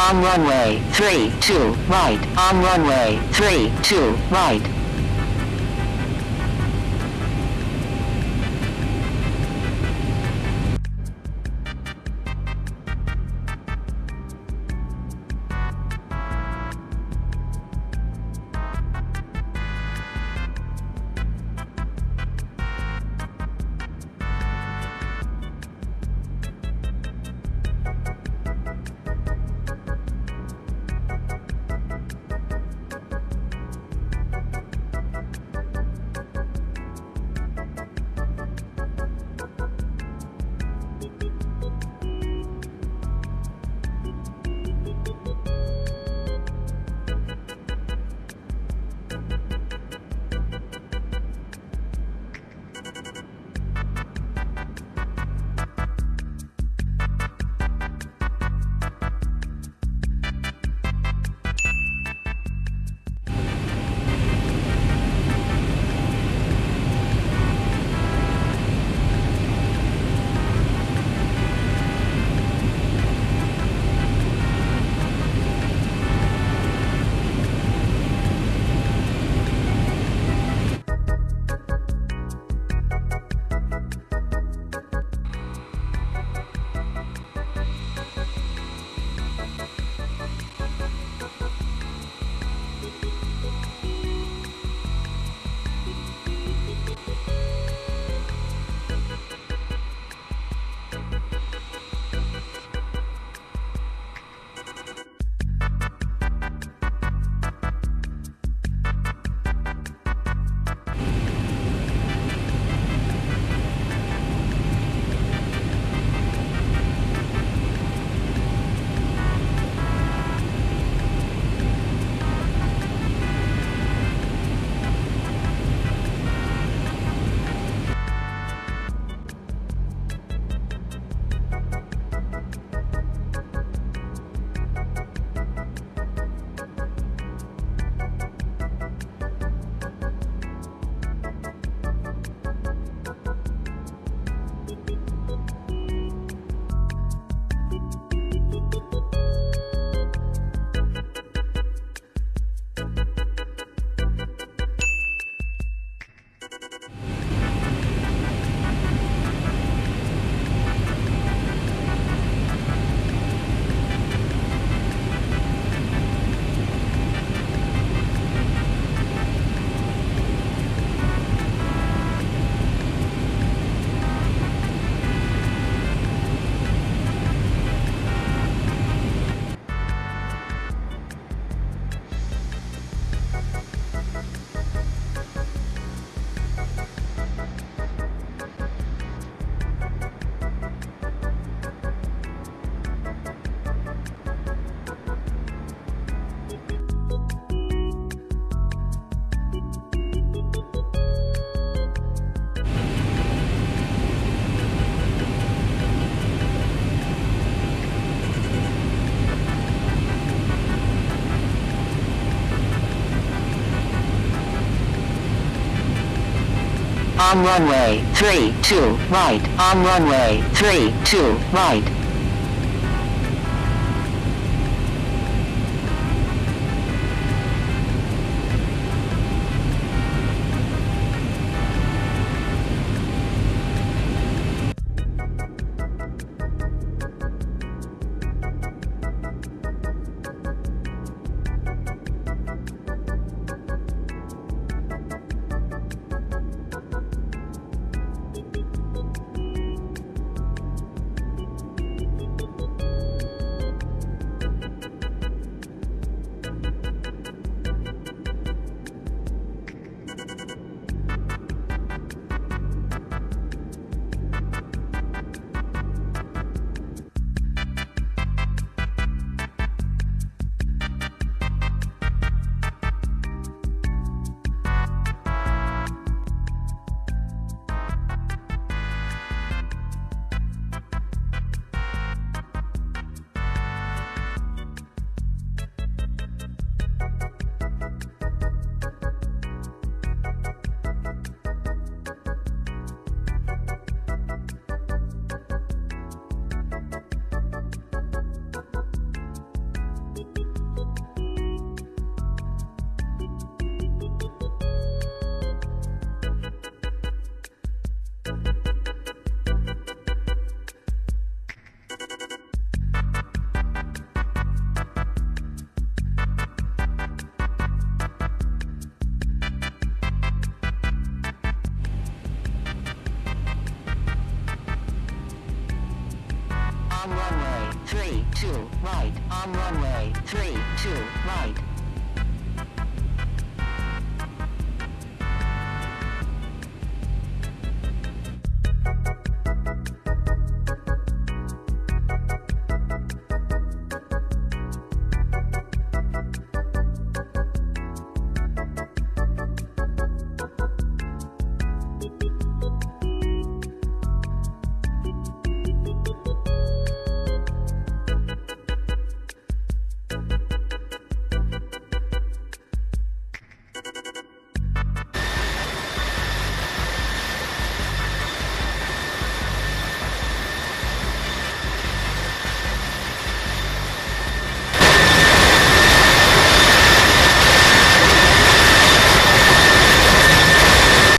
on runway 3, 2, right, on runway 3, 2, right. On runway 3, 2, right, on runway 3, 2, right. 32 right on runway 32 right